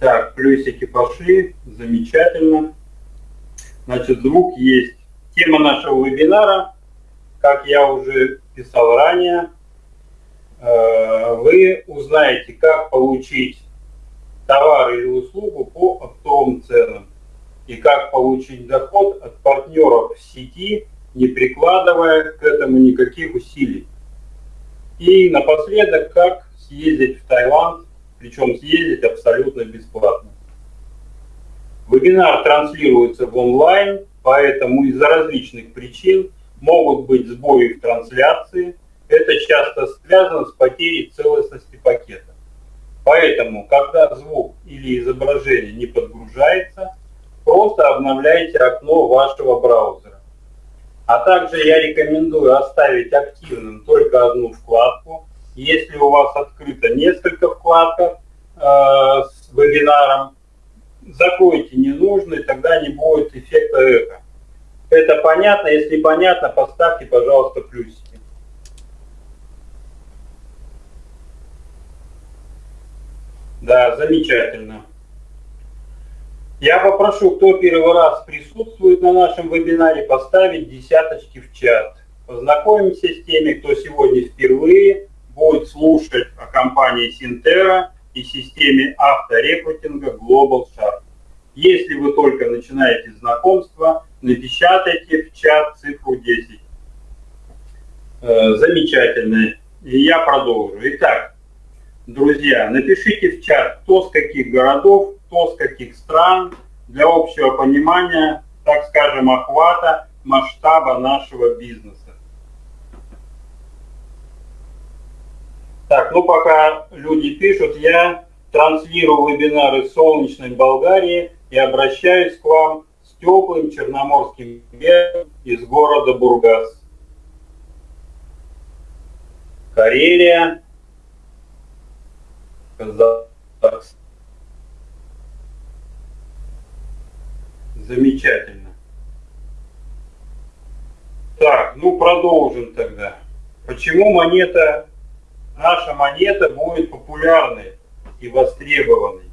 Так, плюсики пошли, замечательно. Значит, звук есть. Тема нашего вебинара, как я уже писал ранее, э, вы узнаете, как получить товар или услугу по оптовым ценам и как получить доход от партнеров в сети, не прикладывая к этому никаких усилий. И напоследок, как съездить в Таиланд, причем съездить абсолютно бесплатно. Вебинар транслируется в онлайн, поэтому из-за различных причин могут быть сбои в трансляции. Это часто связано с потерей целостности пакета. Поэтому, когда звук или изображение не подгружается, просто обновляйте окно вашего браузера. А также я рекомендую оставить активным только одну вкладку. Если у вас открыто несколько вкладок э, с вебинаром, закройте ненужные, тогда не будет эффекта эхо. Это понятно? Если понятно, поставьте, пожалуйста, плюсики. Да, замечательно. Я попрошу, кто первый раз присутствует на нашем вебинаре, поставить десяточки в чат. Познакомимся с теми, кто сегодня впервые будет слушать о компании Синтера и системе авторекрутинга Global Shark. Если вы только начинаете знакомство, напечатайте в чат цифру 10. Э, замечательно. И я продолжу. Итак, Друзья, напишите в чат, кто с каких городов, кто с каких стран, для общего понимания, так скажем, охвата, масштаба нашего бизнеса. Так, ну пока люди пишут, я транслирую вебинары солнечной Болгарии и обращаюсь к вам с теплым черноморским ветром из города Бургас. Карелия. Замечательно. Так, ну продолжим тогда. Почему монета, наша монета будет популярной и востребованной?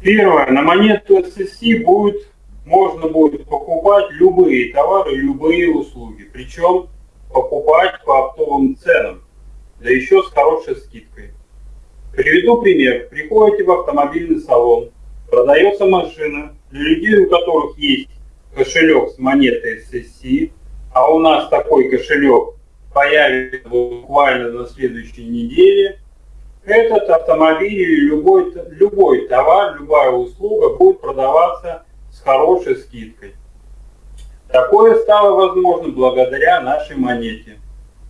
Первое, на монету SSC будет, можно будет покупать любые товары, любые услуги. Причем покупать по оптовым ценам да еще с хорошей скидкой. Приведу пример. Приходите в автомобильный салон, продается машина, для людей, у которых есть кошелек с монетой SSC, а у нас такой кошелек появится буквально на следующей неделе, этот автомобиль или любой, любой товар, любая услуга будет продаваться с хорошей скидкой. Такое стало возможно благодаря нашей монете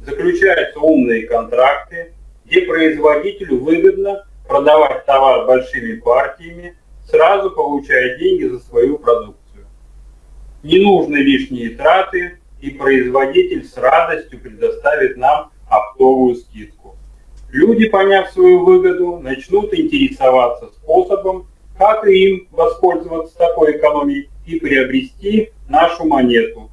заключаются умные контракты, где производителю выгодно продавать товар большими партиями, сразу получая деньги за свою продукцию. Не нужны лишние траты, и производитель с радостью предоставит нам оптовую скидку. Люди, поняв свою выгоду, начнут интересоваться способом, как им воспользоваться такой экономией и приобрести нашу монету.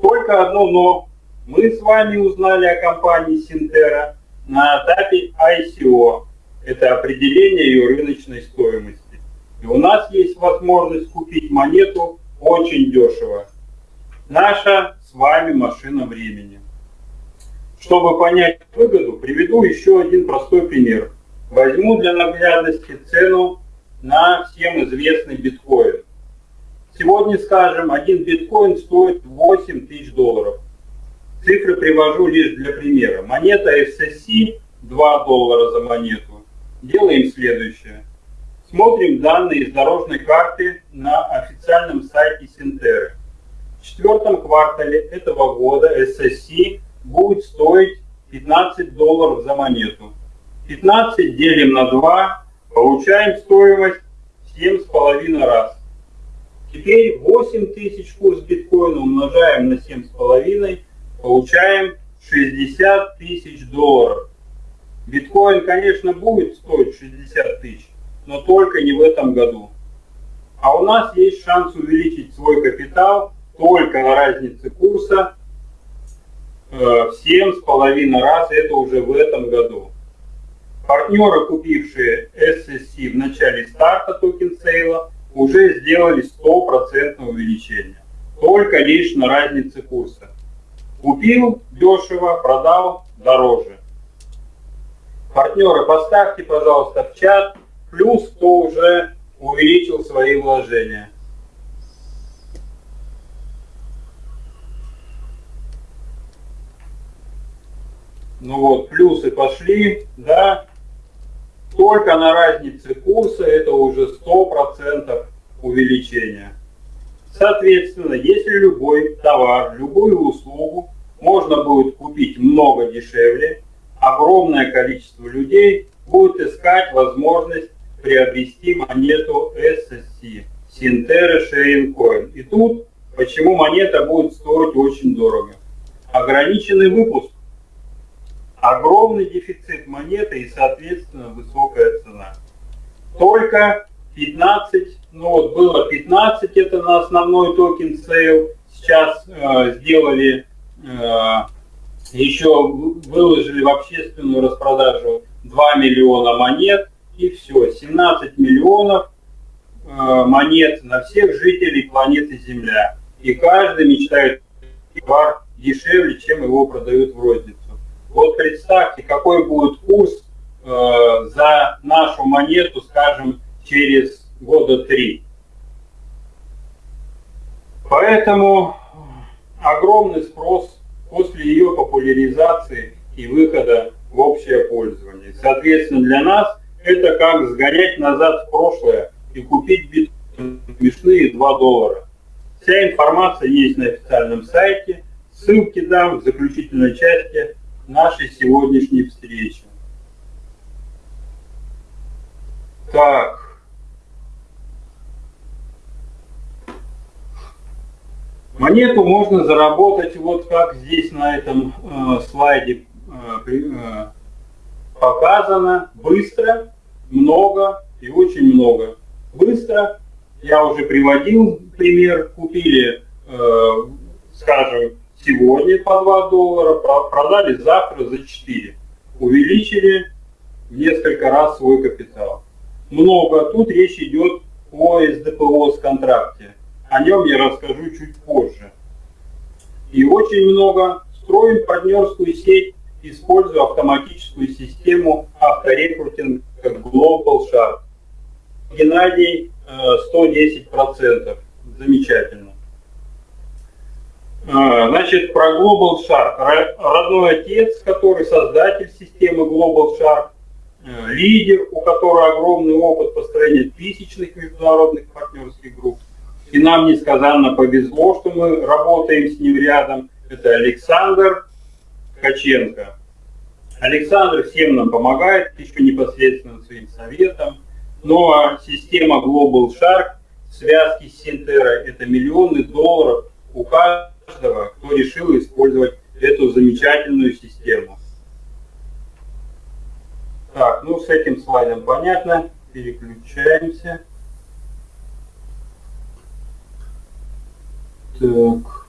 Только одно «но» Мы с вами узнали о компании Синтера на этапе ICO. Это определение ее рыночной стоимости. И у нас есть возможность купить монету очень дешево. Наша с вами машина времени. Чтобы понять выгоду, приведу еще один простой пример. Возьму для наглядности цену на всем известный биткоин. Сегодня, скажем, один биткоин стоит 8 тысяч долларов. Цифры привожу лишь для примера. Монета FCC 2 доллара за монету. Делаем следующее. Смотрим данные из дорожной карты на официальном сайте Синтеры. В четвертом квартале этого года SSC будет стоить 15 долларов за монету. 15 делим на 2, получаем стоимость 7,5 раз. Теперь 8 тысяч курс биткоина умножаем на 7,5 получаем 60 тысяч долларов. Биткоин, конечно, будет стоить 60 тысяч, но только не в этом году. А у нас есть шанс увеличить свой капитал только на разнице курса э, в 7,5 раз, это уже в этом году. Партнеры, купившие SSC в начале старта token sale а, уже сделали 100% увеличение. Только лишь на разнице курса. Купил дешево, продал дороже. Партнеры, поставьте, пожалуйста, в чат, плюс кто уже увеличил свои вложения. Ну вот, плюсы пошли, да. Только на разнице курса это уже 100% увеличения. Соответственно, если любой товар, любую услугу можно будет купить много дешевле, огромное количество людей будет искать возможность приобрести монету SSC, Sinterra Sharing Coin. И тут почему монета будет стоить очень дорого. Ограниченный выпуск огромный дефицит монеты и, соответственно, высокая цена. Только 15, ну вот было 15, это на основной token sale, сейчас э, сделали, э, еще выложили в общественную распродажу 2 миллиона монет, и все, 17 миллионов э, монет на всех жителей планеты Земля. И каждый мечтает товар дешевле, чем его продают в розницу. Вот представьте, какой будет курс э, за нашу монету, скажем, через года три. Поэтому огромный спрос после ее популяризации и выхода в общее пользование. Соответственно, для нас это как сгонять назад в прошлое и купить биткоин смешные 2 доллара. Вся информация есть на официальном сайте. Ссылки дам в заключительной части нашей сегодняшней встречи. Так. Монету можно заработать вот как здесь на этом э, слайде э, э, показано. Быстро, много и очень много. Быстро, я уже приводил пример, купили, э, скажем, сегодня по 2 доллара, продали завтра за 4. Увеличили в несколько раз свой капитал. Много. Тут речь идет о СДПО с контракте. О нем я расскажу чуть позже. И очень много. Строим партнерскую сеть, используя автоматическую систему авторекрутинга Global Shark. Геннадий 110%. Замечательно. А, значит, про Global Shark. Родной отец, который создатель системы Global Shark, э, лидер, у которого огромный опыт построения тысячных международных партнерских групп. И нам несказанно повезло, что мы работаем с ним рядом. Это Александр Ткаченко. Александр всем нам помогает, еще непосредственно своим советом. Ну а система Global Shark, связки с Синтера, это миллионы долларов у каждого каждого, кто решил использовать эту замечательную систему. Так, ну с этим слайдом понятно. Переключаемся. Так.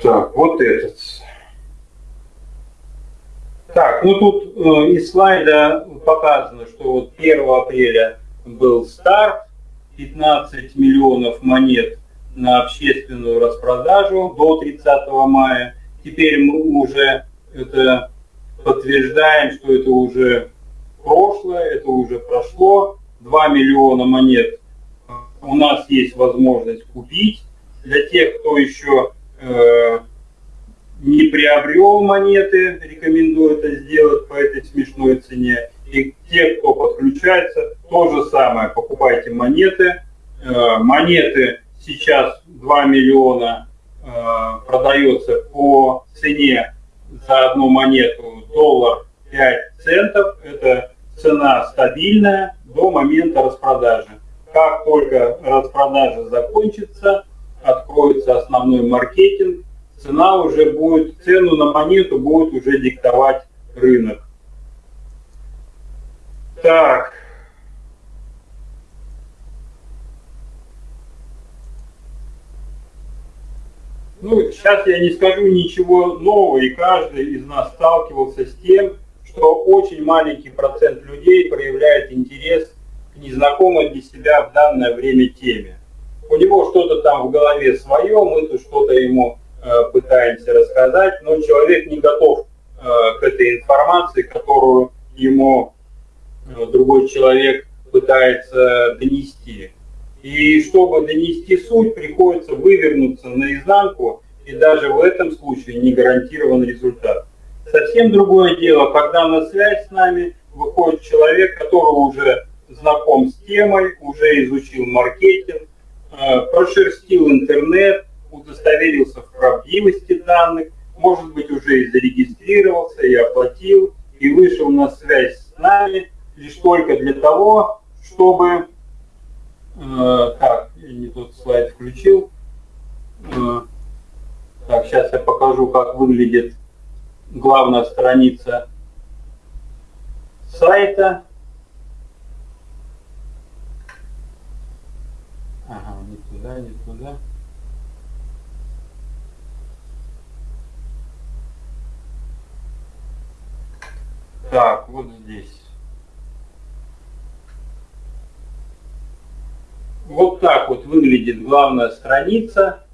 Так, вот этот. Ну тут э, из слайда показано, что вот 1 апреля был старт, 15 миллионов монет на общественную распродажу до 30 мая. Теперь мы уже это подтверждаем, что это уже прошлое, это уже прошло. 2 миллиона монет у нас есть возможность купить. Для тех, кто еще э, не приобрел монеты, рекомендую это сделать по этой смешной цене. И те, кто подключается, то же самое, покупайте монеты. Э, монеты сейчас 2 миллиона э, продается по цене за одну монету доллар 5 центов. Это цена стабильная до момента распродажи. Как только распродажа закончится, откроется основной маркетинг, цена уже будет, цену на монету будет уже диктовать рынок. Так. Ну, сейчас я не скажу ничего нового, и каждый из нас сталкивался с тем, что очень маленький процент людей проявляет интерес к незнакомой для себя в данное время теме. У него что-то там в голове свое, мы тут что-то ему пытаемся рассказать, но человек не готов э, к этой информации, которую ему э, другой человек пытается донести. И чтобы донести суть, приходится вывернуться наизнанку, и даже в этом случае не гарантирован результат. Совсем другое дело, когда на связь с нами выходит человек, который уже знаком с темой, уже изучил маркетинг, э, прошерстил интернет, удостоверился в правдивости данных, может быть, уже и зарегистрировался, и оплатил, и вышел на связь с нами лишь только для того, чтобы... Э, так, я не тот слайд включил. Э, так, сейчас я покажу, как выглядит главная страница сайта. Ага, не туда, не туда. Так, вот здесь. Вот так вот выглядит главная страница.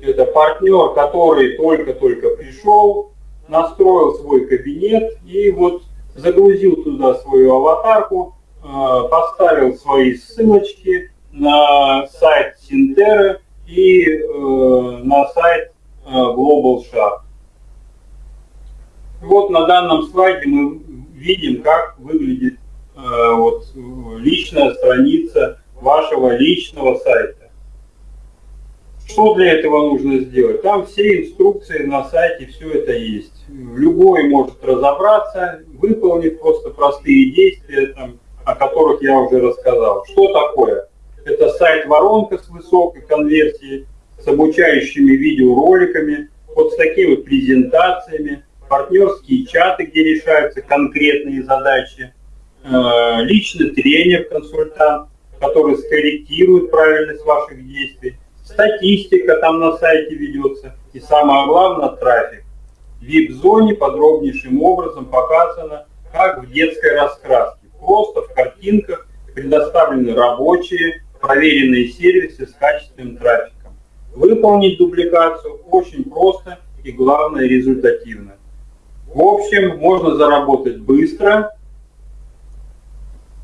Это партнер, который только-только пришел, настроил свой кабинет и вот загрузил туда свою аватарку, э, поставил свои ссылочки на сайт Синтера и э, на сайт э, Global Shark. Вот на данном слайде мы видим, как выглядит вот, личная страница вашего личного сайта. Что для этого нужно сделать? Там все инструкции на сайте, все это есть. Любой может разобраться, выполнив просто простые действия, там, о которых я уже рассказал. Что такое? Это сайт-воронка с высокой конверсией, с обучающими видеороликами, вот с такими вот презентациями, партнерские чаты, где решаются конкретные задачи, э, личный тренер-консультант, который скорректирует правильность ваших действий, статистика там на сайте ведется, и самое главное трафик. В VIP-зоне подробнейшим образом показано, как в детской раскраске. Просто в картинках предоставлены рабочие, проверенные сервисы с качественным трафиком. Выполнить дубликацию очень просто и главное результативно. В общем, можно заработать быстро,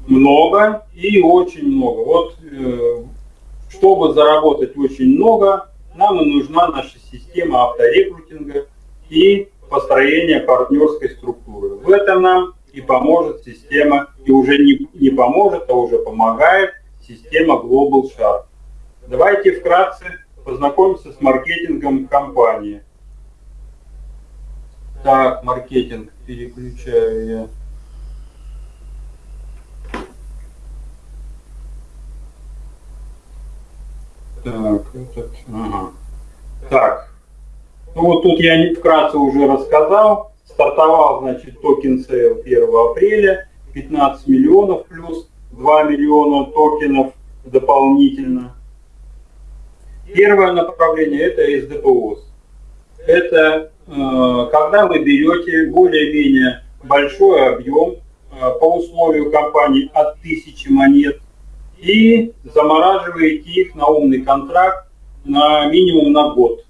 много и очень много. Вот э, чтобы заработать очень много, нам и нужна наша система авторекрутинга и построения партнерской структуры. В этом нам и поможет система, и уже не, не поможет, а уже помогает система Global Shark. Давайте вкратце познакомимся с маркетингом компании. Так, маркетинг переключаю я. Так, этот, ага. Так, ну вот тут я вкратце уже рассказал. Стартовал, значит, token sale 1 апреля, 15 миллионов плюс 2 миллиона токенов дополнительно. Первое направление это SDPOS. Это когда вы берете более-менее большой объем э, по условию компании от 1000 монет и замораживаете их на умный контракт на минимум на год.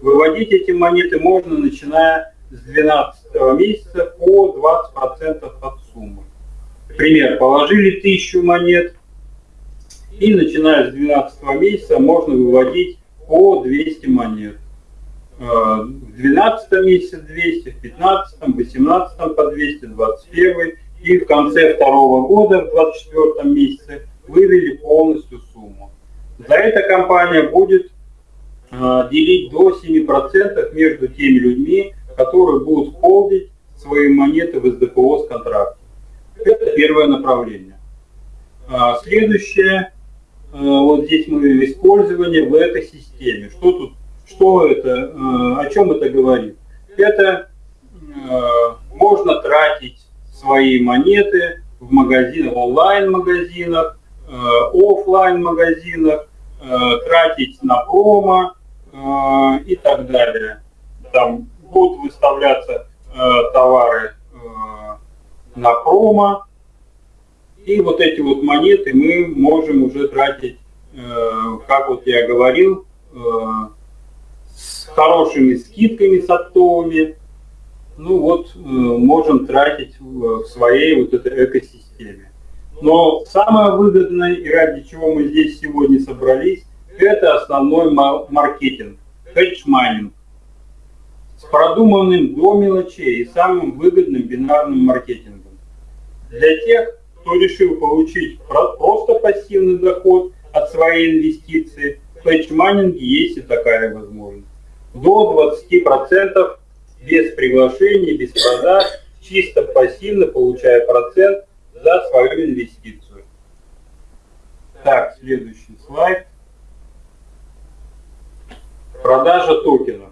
Выводить эти монеты можно, начиная с 12 месяца по 20% от суммы. Пример, положили 1000 монет, и начиная с 12 месяца можно выводить по 200 монет. В 12 месяце 200, в 15, в 18 по 200, 21 и в конце второго года, в 24 месяце, вывели полностью сумму. За это компания будет э, делить до 7% между теми людьми, которые будут холдить свои монеты в СДПО с контракта. Это первое направление. А следующее, э, вот здесь мы использование в экосистеме. Что тут, что это, э, о чем это говорит? Это э, можно тратить свои монеты в магазинах, онлайн-магазинах, Э, офлайн магазинах, э, тратить на промо, и так далее. Там будут выставляться товары на промо, и вот эти вот монеты мы можем уже тратить, как вот я говорил, хорошими скидками с оптовыми, ну вот э, можем тратить в своей вот этой экосистеме. Но самое выгодное и ради чего мы здесь сегодня собрались, это основной маркетинг, hedge mining с продуманным до мелочей и самым выгодным бинарным маркетингом. Для тех, кто решил получить просто пассивный доход от своей инвестиции, в hedge mining е есть и такая возможность. До 20% без приглашений, без продаж, чисто пассивно получая процент за свою инвестицию. Так, следующий слайд. Продажа токенов.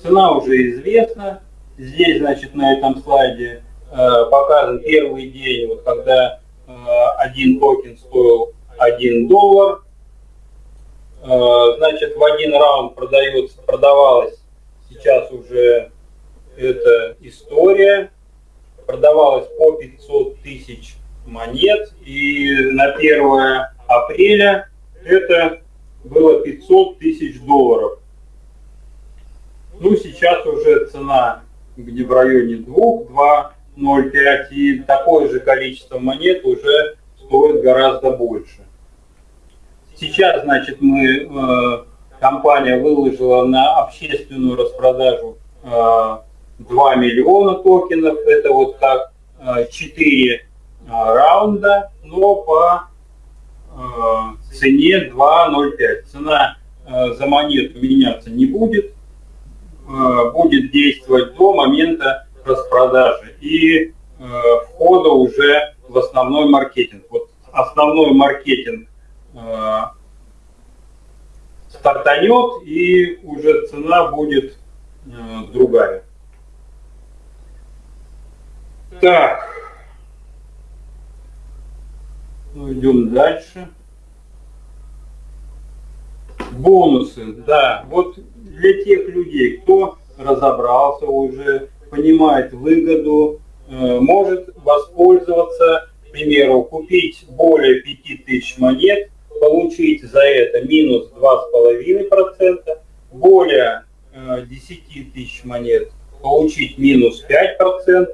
Цена уже известна. Здесь, значит, на этом слайде э, показан первый день, вот когда э, один токен стоил 1 доллар. Э, значит, в один раунд продается, продавалось сейчас уже эта история продавалась по 500 тысяч монет, и на 1 апреля это было 500 тысяч долларов. Ну, сейчас уже цена где в районе 2, 2,05, и такое же количество монет уже стоит гораздо больше. Сейчас, значит, мы, э, компания выложила на общественную распродажу э, 2 миллиона токенов, это вот как 4 э, э, раунда, но по э, цене 2.05. Цена за монету меняться не будет, будет действовать до момента распродажи и входа уже в основной маркетинг. Вот основной маркетинг стартанет и уже цена будет другая. Так. Ну, идем дальше. Бонусы, да. Вот для тех людей, кто разобрался уже, понимает выгоду, э, может воспользоваться, к примеру, купить более 5000 монет, получить за это минус 2,5%, более 10 э, тысяч монет получить минус 5%,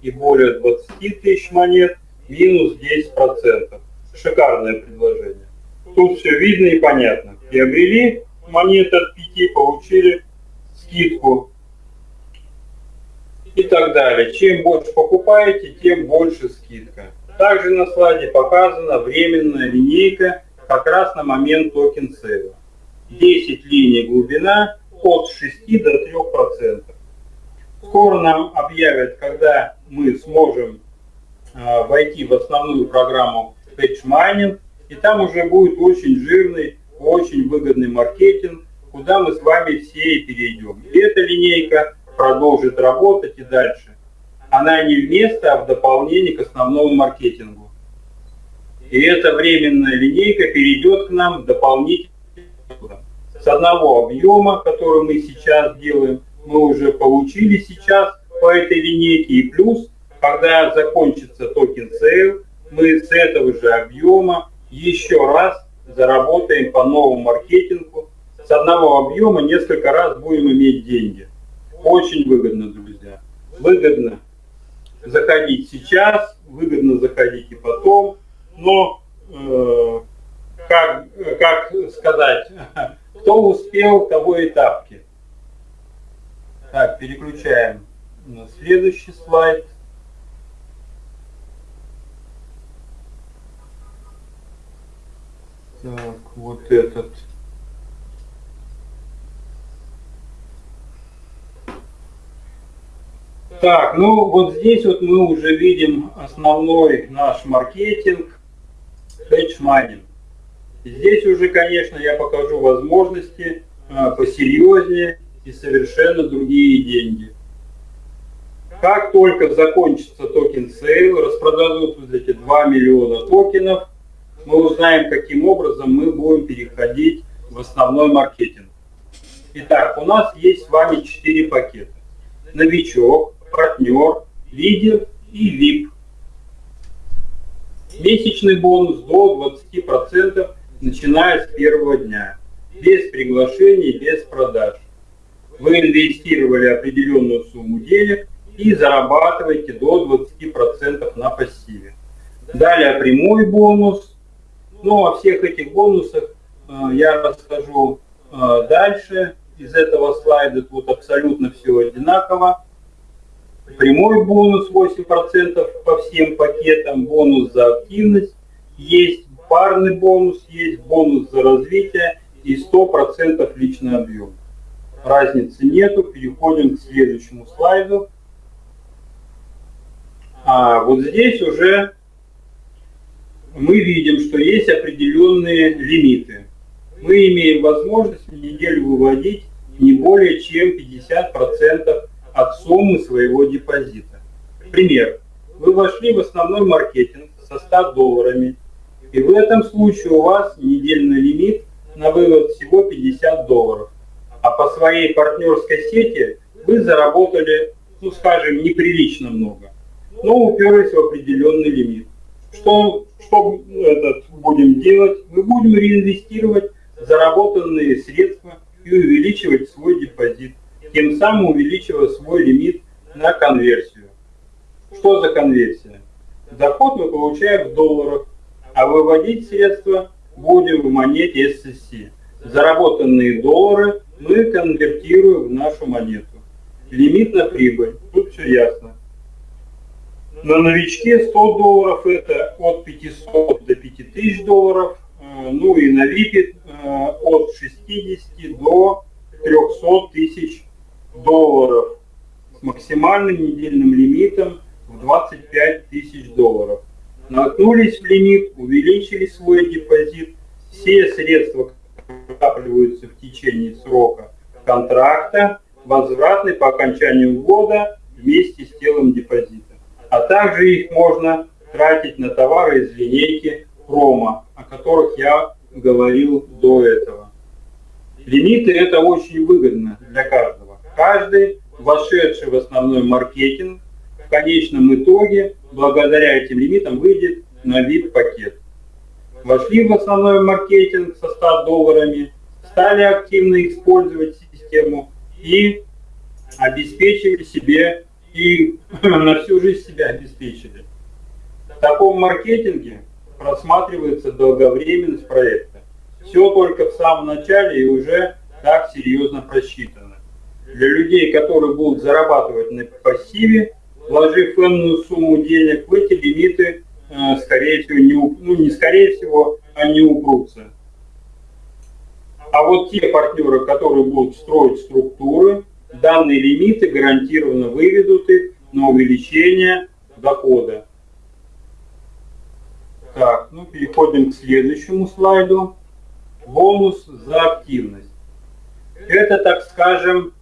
и более 20 тысяч монет минус 10%. Шикарное предложение. Тут все видно и понятно. Приобрели монеты от 5, получили скидку и так далее. Чем больше покупаете, тем больше скидка. Также на слайде показана временная линейка как раз на момент token sale а. 10 линий глубина от 6 до 3%. Скоро нам объявят, когда мы сможем э, войти в основную программу Hedge Mining, и там уже будет очень жирный, очень выгодный маркетинг, куда мы с вами все и перейдем. И эта линейка продолжит работать и дальше. Она не вместо, а в дополнение к основному маркетингу. И эта временная линейка перейдет к нам дополнительно с одного объема, который мы сейчас делаем, мы уже получили сейчас по этой линейке. И плюс, когда закончится token sale, мы с этого же объема еще раз заработаем по новому маркетингу. С одного объема несколько раз будем иметь деньги. Очень выгодно, друзья. Выгодно заходить сейчас, выгодно заходить и потом. Но, э, как, как сказать, кто успел, того и тапки. Так, переключаем на следующий слайд. Так, вот этот. Так, ну вот здесь вот мы уже видим основной наш маркетинг, hedge mining. Здесь уже, конечно, я покажу возможности а, посерьезнее и совершенно другие деньги. Как только закончится token sale, распродадут вот эти 2 миллиона токенов, мы узнаем, каким образом мы будем переходить в основной маркетинг. Итак, у нас есть с вами 4 пакета. Новичок, партнер, лидер и VIP. Месячный бонус до 20% начиная с первого дня. Без приглашений, без продаж. Вы инвестировали определенную сумму денег и зарабатываете до 20% на пассиве. Далее прямой бонус. Ну, о всех этих бонусах э, я расскажу э, дальше. Из этого слайда тут абсолютно все одинаково. Прямой бонус 8% по всем пакетам, бонус за активность есть, парный бонус есть, бонус за развитие и 100% личный объем. Разницы нету, переходим к следующему слайду. А вот здесь уже мы видим, что есть определенные лимиты. Мы имеем возможность в неделю выводить не более чем 50% от суммы своего депозита. Пример. Вы вошли в основной маркетинг со 100 долларами, и в этом случае у вас недельный лимит на вывод всего 50 долларов. А по своей партнерской сети вы заработали, ну скажем, неприлично много, но уперлись в определенный лимит. Что, что этот будем делать? Мы будем реинвестировать заработанные средства и увеличивать свой депозит, тем самым увеличивая свой лимит на конверсию. Что за конверсия? Доход мы получаем в долларах, а выводить средства будем в монете SSC. Заработанные доллары мы конвертируем в нашу монету. Лимит на прибыль. Тут все ясно. На новичке 100 долларов это от 500 до 5000 долларов. Э, ну и на VIP э, от 60 до 300 тысяч долларов с максимальным недельным лимитом в 25 тысяч долларов. Наткнулись в лимит, увеличили свой депозит, все средства накапливаются в течение срока контракта, возвратны по окончанию года вместе с телом депозита. А также их можно тратить на товары из линейки промо, о которых я говорил до этого. Лимиты это очень выгодно для каждого. Каждый, вошедший в основной маркетинг, в конечном итоге, благодаря этим лимитам, выйдет на VIP-пакет. Вошли в основной маркетинг со 100 долларами, стали активно использовать систему и обеспечили себе и на всю жизнь себя обеспечили. В таком маркетинге просматривается долговременность проекта. Все только в самом начале и уже так серьезно просчитано. Для людей, которые будут зарабатывать на пассиве, вложив энную сумму денег в эти лимиты, э, скорее всего, не, ну не скорее всего, не упрутся. А вот те партнеры, которые будут строить структуры, данные лимиты гарантированно выведут их на увеличение дохода. Так, ну переходим к следующему слайду. Бонус за активность. Это, так скажем,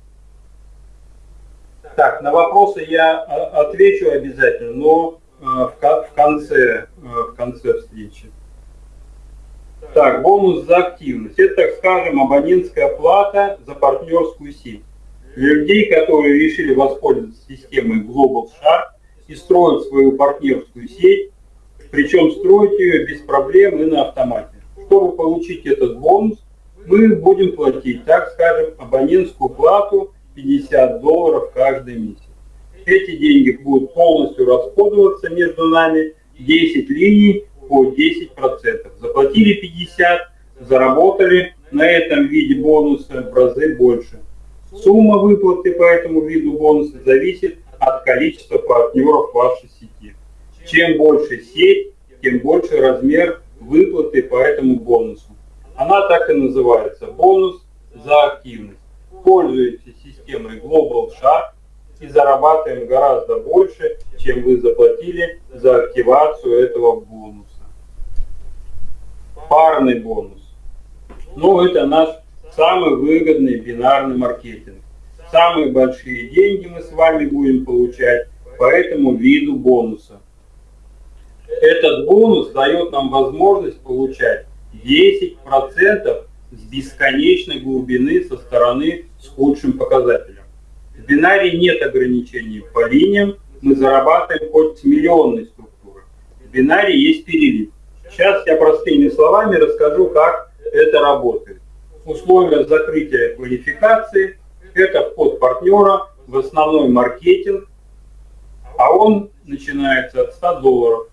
так, на вопросы я а, отвечу обязательно, но э, в конце, э, в конце встречи. Так, бонус за активность. Это, так скажем, абонентская плата за партнерскую сеть. Для людей, которые решили воспользоваться системой Global Shark и строить свою партнерскую сеть, причем строить ее без проблем и на автомате. Чтобы получить этот бонус, мы будем платить, так скажем, абонентскую плату 50 долларов каждый месяц. Эти деньги будут полностью расходоваться между нами 10 линий по 10%. Заплатили 50, заработали на этом виде бонуса в разы больше. Сумма выплаты по этому виду бонуса зависит от количества партнеров вашей сети. Чем больше сеть, тем больше размер выплаты по этому бонусу. Она так и называется – бонус за активность. Пользуйтесь системой Global Shark и зарабатываем гораздо больше, чем вы заплатили за активацию этого бонуса. Парный бонус. Ну, это наш самый выгодный бинарный маркетинг. Самые большие деньги мы с вами будем получать по этому виду бонуса. Этот бонус дает нам возможность получать 10% с бесконечной глубины со стороны с худшим показателем. В бинарии нет ограничений по линиям, мы зарабатываем хоть миллионной структуры. В бинарии есть перелив. Сейчас я простыми словами расскажу, как это работает. Условия закрытия квалификации – это вход партнера в основной маркетинг, а он начинается от 100 долларов.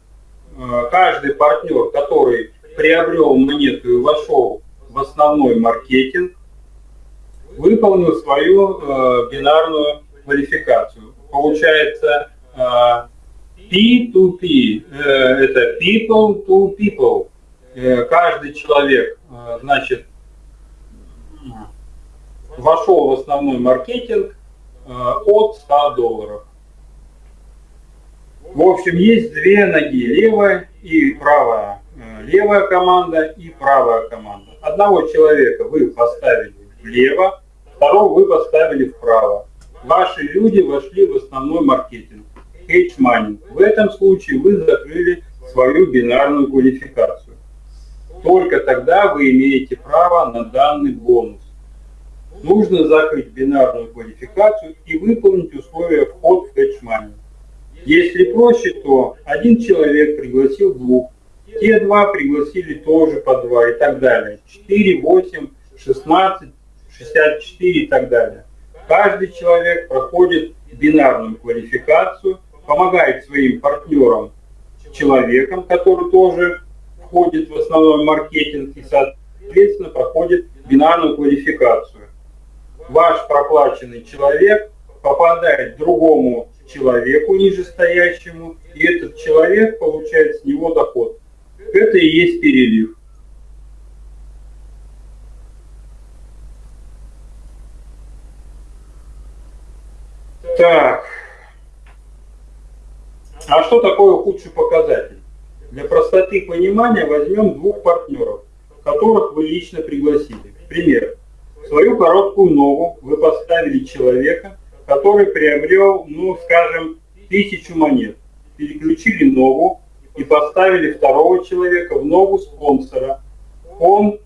Э, каждый партнер, который приобрел монету и вошел в основной маркетинг, выполнил свою э, бинарную квалификацию. Получается э, P2P, э, это people to people. Э, каждый человек, э, значит, вошел в основной маркетинг э, от 100 долларов. В общем, есть две ноги, левая и правая. Э, левая команда и правая команда. Одного человека вы поставили влево, второго вы поставили вправо. Ваши люди вошли в основной маркетинг, hedge money. В этом случае вы закрыли свою бинарную квалификацию. Только тогда вы имеете право на данный бонус. Нужно закрыть бинарную квалификацию и выполнить условия вход в hedge money. Если проще, то один человек пригласил двух, те два пригласили тоже по два и так далее. 4, 8, 16, 64 и так далее. Каждый человек проходит бинарную квалификацию, помогает своим партнерам, человекам, который тоже входит в основной маркетинг и, соответственно, проходит бинарную квалификацию. Ваш проплаченный человек попадает другому человеку нижестоящему, и этот человек получает с него доход. Это и есть перелив. Так. А что такое худший показатель? Для простоты понимания возьмем двух партнеров, которых вы лично пригласили. Пример. свою короткую ногу вы поставили человека, который приобрел, ну, скажем, тысячу монет. Переключили ногу и поставили второго человека в ногу спонсора. Он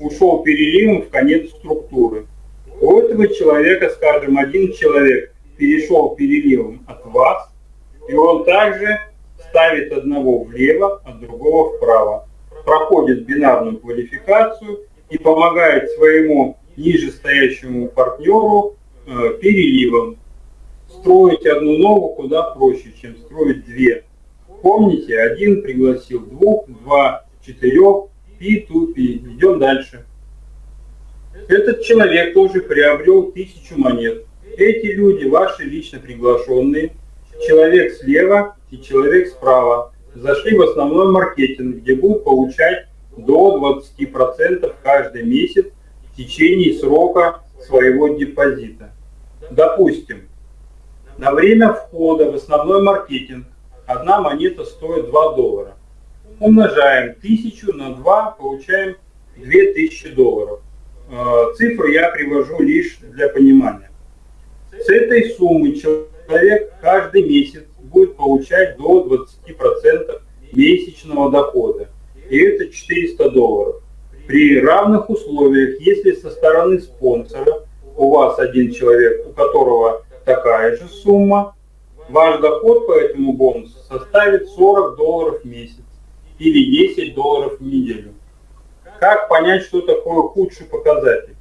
ушел переливом в конец структуры. У этого человека, скажем, один человек перешел переливом от вас, и он также ставит одного влево, а другого вправо. Проходит бинарную квалификацию и помогает своему нижестоящему партнеру Э, переливом. Строить одну ногу куда проще, чем строить две. Помните, один пригласил двух, два, четырех, P2P. Идем дальше. Этот человек тоже приобрел тысячу монет. Эти люди ваши лично приглашенные. Человек слева и человек справа. Зашли в основной маркетинг, где будут получать до 20% каждый месяц в течение срока своего депозита. Допустим, на время входа в основной маркетинг одна монета стоит 2 доллара. Умножаем 1000 на 2, получаем 2000 долларов. Э, цифру я привожу лишь для понимания. С этой суммы человек каждый месяц будет получать до 20% месячного дохода. И это 400 долларов. При равных условиях, если со стороны спонсора у вас один человек, у которого такая же сумма, ваш доход по этому бонусу составит 40 долларов в месяц или 10 долларов в неделю. Как понять, что такое худший показатель?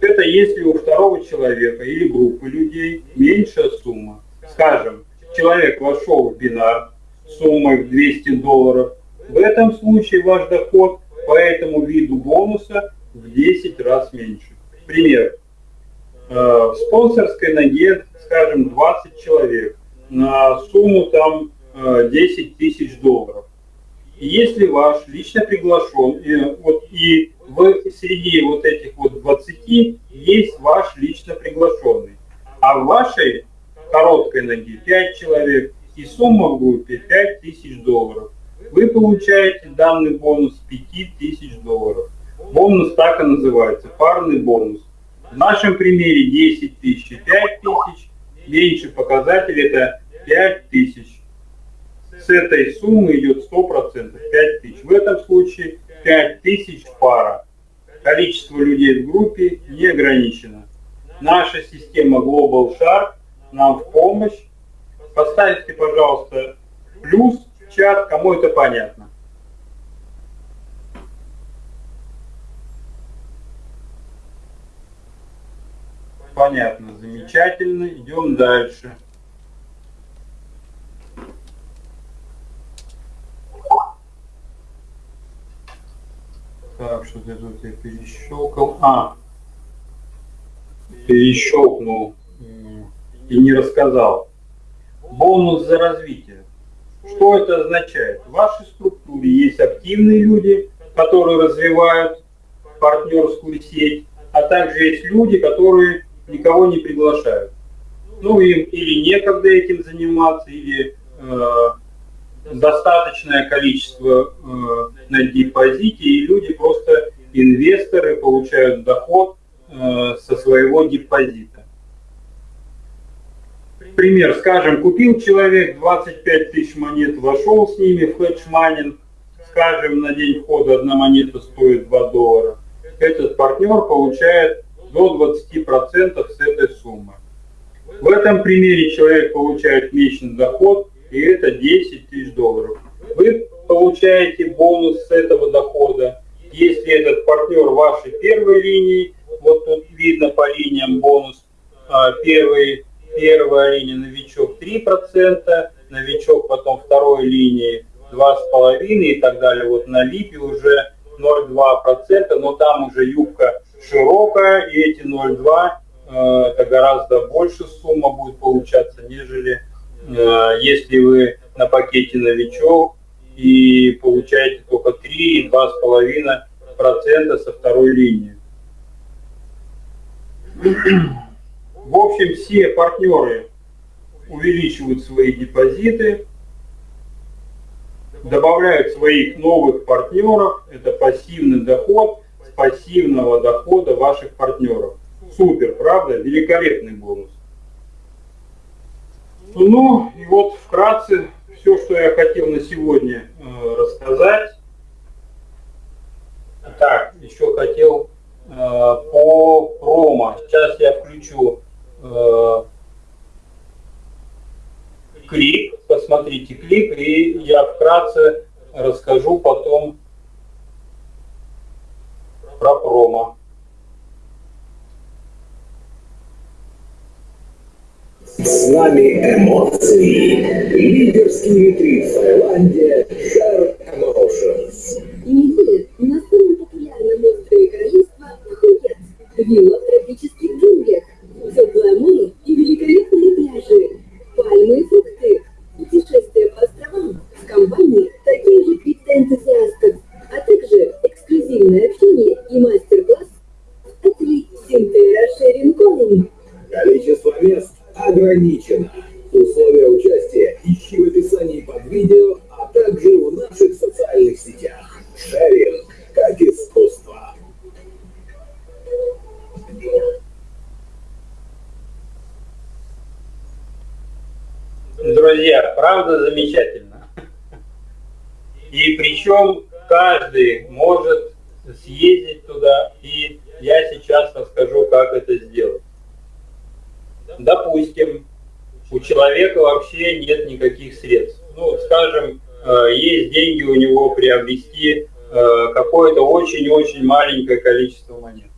Это если у второго человека или группы людей меньшая сумма. Скажем, человек вошел в бинар суммой в 200 долларов. В этом случае ваш доход по этому виду бонуса в 10 раз меньше. Пример. Э, в спонсорской ноге, скажем, 20 человек на сумму там 10 э, тысяч долларов. Если ваш лично приглашен, и, вот, и в среди вот этих вот 20 есть ваш лично приглашенный, а в вашей короткой ноге 5 человек, и сумма в группе 5 тысяч долларов, вы получаете данный бонус 5 тысяч долларов. Бонус так и называется, парный бонус. В нашем примере 10 тысяч и 5 тысяч. Меньше показатель это 5 тысяч. С этой суммы идет 100%, 5 тысяч. В этом случае 5 тысяч пара. количество людей в группе не ограничено. Наша система Global Shark нам в помощь. Поставьте, пожалуйста, плюс в чат, кому это понятно. Понятно, замечательно. Идем дальше. Так, что-то тут я перещелкал. А, перещелкнул и не рассказал. Бонус за развитие. Что это означает? В вашей структуре есть активные люди, которые развивают партнерскую сеть, а также есть люди, которые никого не приглашают. Ну, им или некогда этим заниматься, или э, достаточное количество э, на депозите, и люди просто инвесторы получают доход э, со своего депозита. Пример, скажем, купил человек 25 тысяч монет, вошел с ними в hedge mining, скажем, на день входа одна монета стоит 2 доллара. Этот партнер получает до 20% с этой суммы. В этом примере человек получает месячный доход, и это 10 тысяч долларов. Вы получаете бонус с этого дохода, если этот партнер вашей первой линии, вот тут видно по линиям бонус, а, первый, первая линия новичок 3%, новичок потом второй линии 2,5% и так далее. Вот на липе уже 0,2%, но там уже юбка широкая, и эти 0,2 э, это гораздо больше сумма будет получаться, нежели если вы на пакете новичок и получаете только 3 2,5% со второй линии. В общем, все партнеры увеличивают свои депозиты, добавляют своих новых партнеров, это пассивный доход, пассивного дохода ваших партнеров. Супер, правда? Великолепный бонус. Ну, и вот вкратце все, что я хотел на сегодня э, рассказать. Так, еще хотел э, по промо. Сейчас я включу э, клип, посмотрите клип, и я вкратце расскажу потом про промо. С нами эмоции. Лидерский ретрит Таиланде Share Emotions. Неделя на самом популярном острове королевства Пхукет. Вилла в тропических джунглях. Теплое море и великолепные пляжи. Пальмы и фрукты. Путешествия по островам в компании таких же криптоэнтузиастов а также эксклюзивное общение и мастер-класс от Синтера Шерин Коллинг. Количество мест ограничено. Условия участия ищи в описании под видео, а также в наших социальных сетях. Шеринг как искусство. Друзья, правда замечательно. И причем каждый может съездить туда, и я сейчас расскажу, как это сделать. Допустим, у вообще нет никаких средств. Ну, скажем, э, есть деньги у него приобрести э, какое-то очень-очень маленькое количество монет.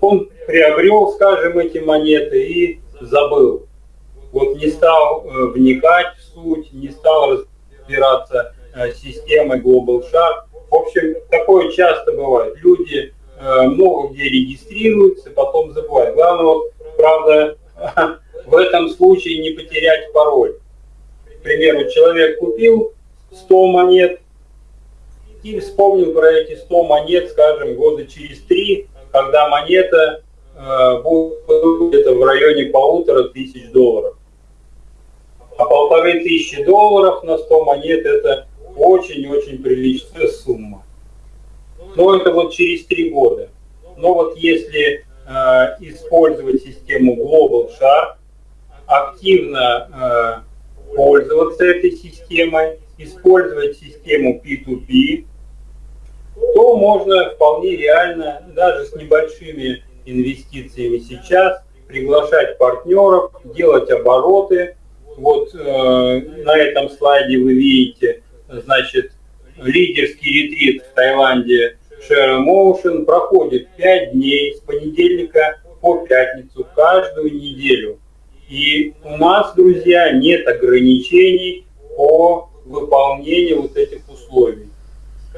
Он приобрел, скажем, эти монеты и забыл. Вот не стал э, вникать в суть, не стал разбираться с системой Global Shark, в общем, такое часто бывает. Люди много где регистрируются, потом забывают. Главное, правда, в этом случае не потерять пароль. К примеру, человек купил 100 монет и вспомнил про эти 100 монет, скажем, года через три, когда монета э, будет в районе полутора тысяч долларов. А полторы тысячи долларов на 100 монет это очень-очень приличная сумма. Но это вот через три года. Но вот если э, использовать систему Global Shark, активно э, пользоваться этой системой, использовать систему P2P, то можно вполне реально, даже с небольшими инвестициями сейчас, приглашать партнеров, делать обороты. Вот э, на этом слайде вы видите, значит, лидерский ретрит в Таиланде Share Motion проходит 5 дней с понедельника по пятницу каждую неделю. И у нас, друзья, нет ограничений по выполнению вот этих условий.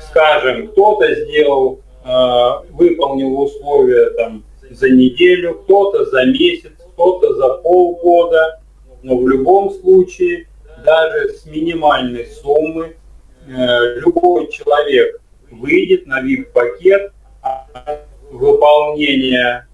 Скажем, кто-то сделал, э, выполнил условия там за неделю, кто-то за месяц, кто-то за полгода, но в любом случае, даже с минимальной суммы, э, любой человек выйдет на VIP-пакет выполнения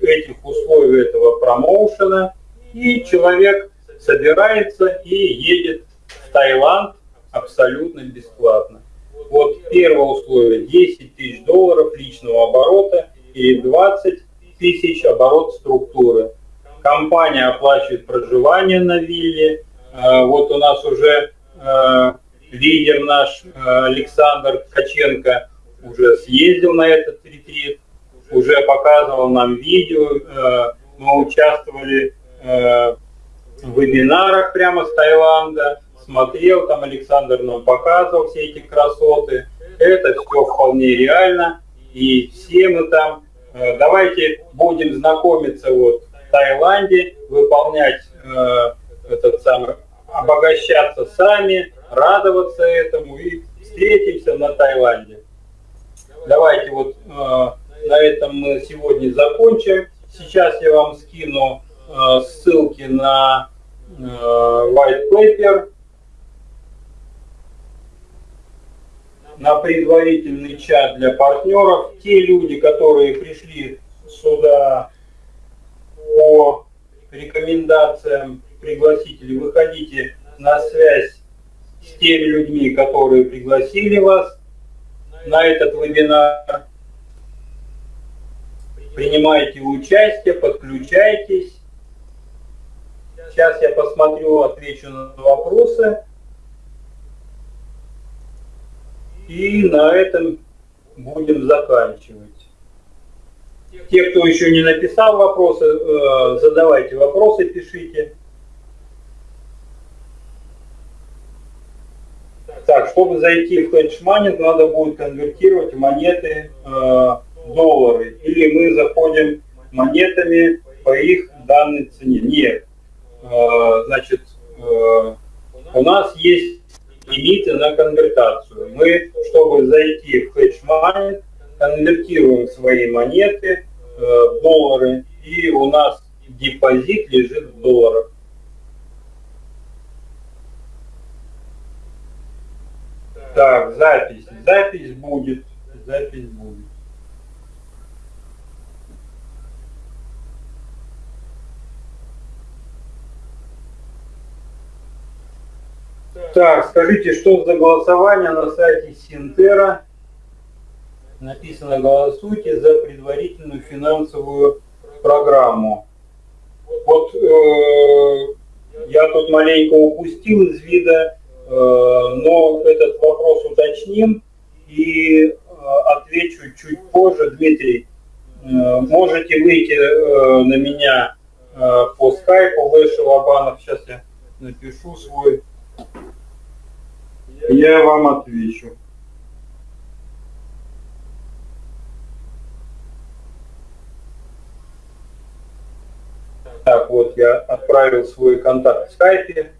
этих условий этого промоушена, и человек собирается и едет в Таиланд абсолютно бесплатно. Вот первое условие 10 тысяч долларов личного оборота и 20 тысяч оборот структуры. Компания оплачивает проживание на вилле. Э, вот у нас уже э, лидер наш э, Александр Ткаченко уже съездил на этот ретрит, уже показывал нам видео, мы участвовали в вебинарах прямо с Таиланда, смотрел, там Александр нам показывал все эти красоты. Это все вполне реально, и все мы там. Давайте будем знакомиться вот в Таиланде, выполнять этот самый, обогащаться сами, радоваться этому и встретимся на Таиланде. Давайте вот э, на этом мы сегодня закончим. Сейчас я вам скину э, ссылки на э, white paper, на предварительный чат для партнеров. Те люди, которые пришли сюда по рекомендациям пригласителей, выходите на связь с теми людьми, которые пригласили вас на этот вебинар. Принимайте участие, подключайтесь. Сейчас я посмотрю, отвечу на вопросы. И на этом будем заканчивать. Те, кто еще не написал вопросы, э, задавайте вопросы, пишите. Так, чтобы зайти в hedge mining, надо будет конвертировать монеты э, доллары. Или мы заходим монетами по их данной цене. Нет. Э, значит, э, у нас есть лимиты на конвертацию. Мы, чтобы зайти в hedge mining, конвертируем свои монеты э, в доллары, и у нас депозит лежит в долларах. Так, запись. Запись будет. Запись будет. Так, скажите, что за голосование на сайте Синтера? Написано «Голосуйте за предварительную финансовую программу». Вот э, я тут маленько упустил из вида Э, но этот вопрос уточним и э, отвечу чуть позже. Дмитрий, э, можете выйти на меня по скайпу, Леша Лобанов, сейчас я напишу свой, я вам отвечу. Так, вот я отправил свой контакт в скайпе.